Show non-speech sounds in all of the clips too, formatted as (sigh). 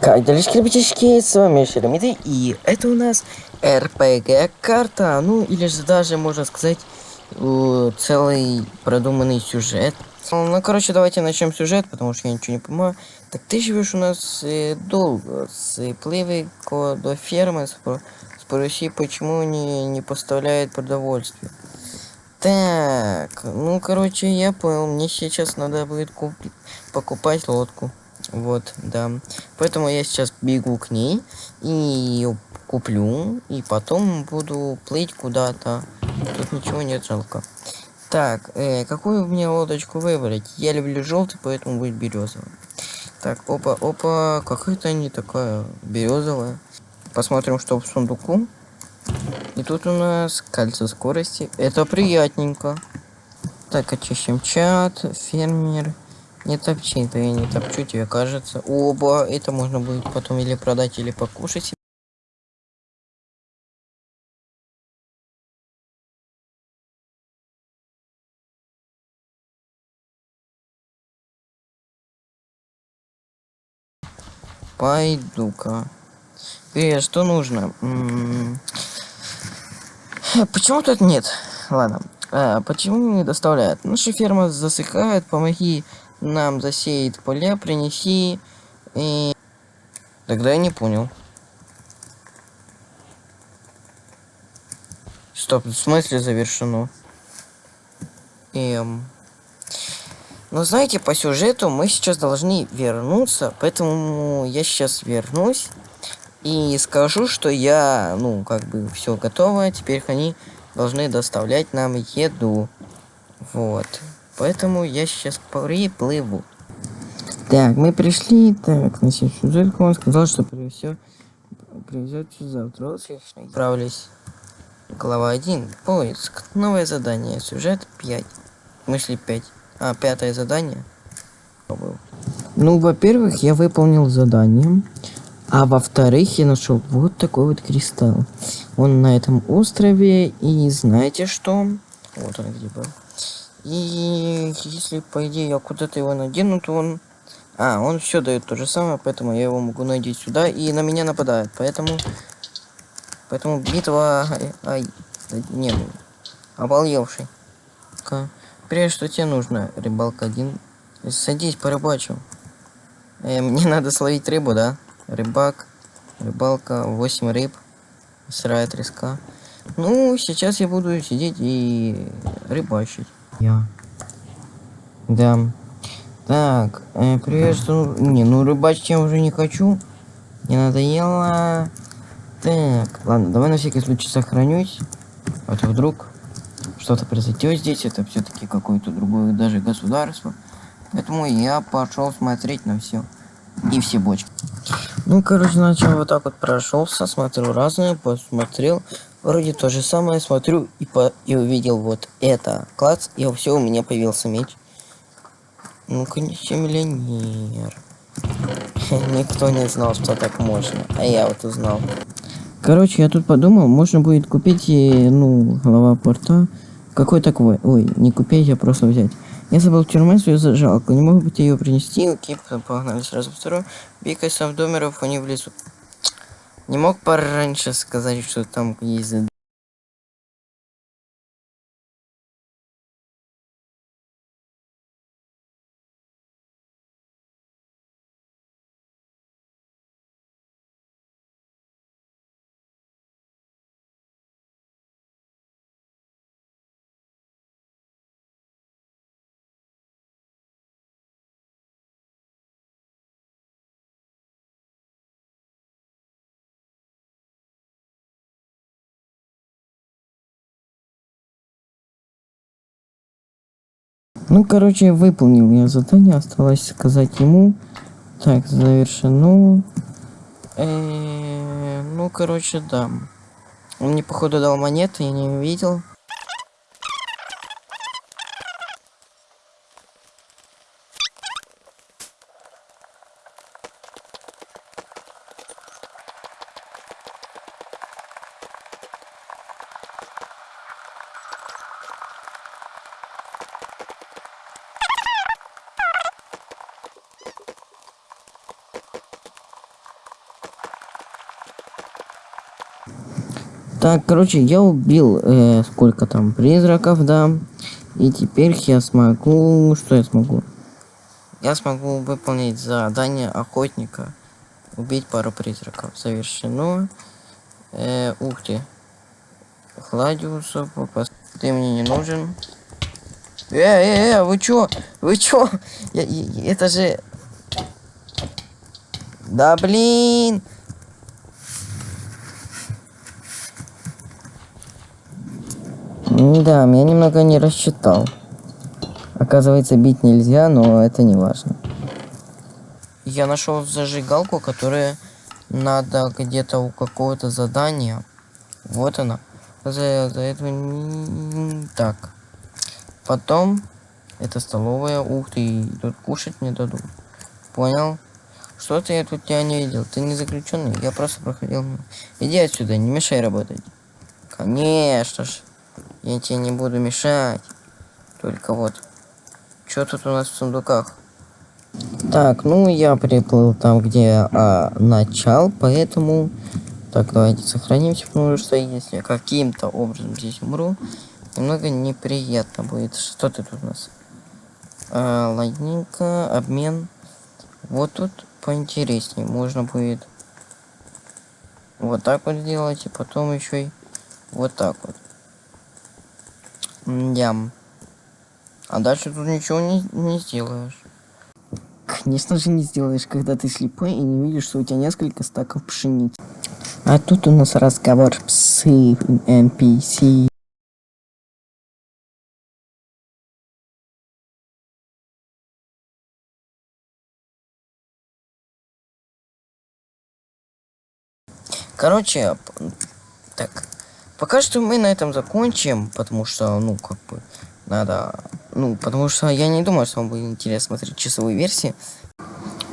Как делишки, ребятишки, с вами Шеремиды, и это у нас РПГ карта, ну или же даже, можно сказать, э, целый продуманный сюжет. Ну, короче, давайте начнем сюжет, потому что я ничего не понимаю. Так ты живешь у нас э, долго, с плывы до фермы, спро спроси, почему не, не поставляет продовольствие. Так, ну, короче, я понял, мне сейчас надо будет купить, покупать лодку. Вот, да. Поэтому я сейчас бегу к ней и куплю, и потом буду плыть куда-то. Тут ничего нет жалко. Так, э, какую мне лодочку выбрать? Я люблю желтый, поэтому будет березовый. Так, опа, опа, какая-то не такая березовая. Посмотрим, что в сундуку. И тут у нас кольцо скорости. Это приятненько. Так, очищем чат, фермер. Не топчи, да я не топчу, тебе кажется. Оба, это можно будет потом или продать, или покушать. Пойду-ка. Э, что нужно? М -м Почему тут нет? Ладно. А, почему не доставляют? Наша ферма засыхает, помоги нам засеет поля, принеси и... Тогда я не понял. Стоп, в смысле завершено? Эм... Но знаете, по сюжету мы сейчас должны вернуться, поэтому я сейчас вернусь и скажу, что я, ну, как бы все готово, теперь они должны доставлять нам еду. Вот. Поэтому я сейчас приплыву. Так, мы пришли. Так, на сюжетку он сказал, что привезет, привезет завтра. Отправились. Глава 1. Поиск. Новое задание. Сюжет 5. Мысли 5. А, пятое задание. Ну, во-первых, я выполнил задание. А во-вторых, я нашел вот такой вот кристалл. Он на этом острове. И знаете что? Вот он где был. И если, по идее, я куда-то его надену, то он... А, он все дает то же самое, поэтому я его могу надеть сюда, и на меня нападает. Поэтому... Поэтому битва... Ай, не, обалдевший. -ка. Прежде что тебе нужно, рыбалка один. Садись, порыбачу. Э, мне (laughs) надо словить рыбу, да? Рыбак, рыбалка, 8 рыб, сырая треска. Ну, сейчас я буду сидеть и рыбачить. Я. Да. Так, э, привет, что... Не, ну рыбачить я уже не хочу. Не надоело. Так, ладно, давай на всякий случай сохранюсь. А то вдруг что-то произойдет здесь. Это все-таки какое-то другое даже государство. Поэтому я пошел смотреть на все. И все бочки. Ну, короче, начал вот так вот прошелся, смотрел разное, посмотрел. Вроде то же самое, смотрю и, по и увидел вот это. Класс, и все, у меня появился меч. Ну, конечно, миллионер. (laughs) Никто не знал, что так можно, а я вот узнал. Короче, я тут подумал, можно будет купить, и, ну, голова порта. Какой такой? Ой, не купить, а просто взять. Я забыл в тюрьме свою зажалку. Не могу быть ее принести. Окей, погнали сразу второй. Бикай сам в домеров, они влезут. Не мог пораньше сказать, что там есть Ну, короче, выполнил я задание, осталось сказать ему. Так, завершено. Э ну, короче, да. Он мне, походу, дал монеты, я не увидел. Так, короче, я убил э, сколько там призраков, да. И теперь я смогу... Что я смогу? Я смогу выполнить задание охотника. Убить пару призраков. Завершено. Э, ух ты. Хладиуса. Ты мне не нужен. Э, э, э, вы чё? Вы чё? Я, я, это же... Да блин! Да, меня немного не рассчитал. Оказывается, бить нельзя, но это не важно. Я нашел зажигалку, которая надо где-то у какого-то задания. Вот она. За, за это... Так. Потом... Это столовая. Ух ты, тут кушать мне дадут. Понял? Что-то я тут тебя не видел. Ты не заключенный. Я просто проходил. Иди отсюда, не мешай работать. Конечно ж. Я тебе не буду мешать. Только вот. Что тут у нас в сундуках? Так, ну я приплыл там, где а, начал, поэтому... Так, давайте сохранимся, потому что если каким-то образом здесь умру, немного неприятно будет. Что ты тут у нас? А, ладненько, обмен. Вот тут поинтереснее. Можно будет вот так вот сделать, и потом еще и вот так вот. Ям. А дальше тут ничего не, не сделаешь. Конечно же не сделаешь, когда ты слепой и не видишь, что у тебя несколько стаков пшеницы. А тут у нас разговор с NPC. Короче, так, пока что мы на этом закончим, потому что, ну, как бы, надо... Ну, потому что я не думаю, что вам будет интересно смотреть часовые версии.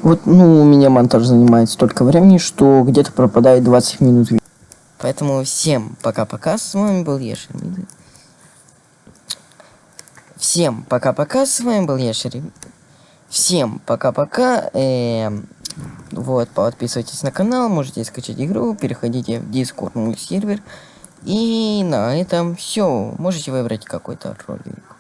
Вот, ну, у меня монтаж занимает столько времени, что где-то пропадает 20 минут. Поэтому всем пока-пока, с вами был Ешер. Всем пока-пока, с вами был Ешер. Всем пока-пока. Эм, вот, подписывайтесь на канал, можете скачать игру, переходите в Discord мой сервер. И на этом все. Можете выбрать какой-то ролик.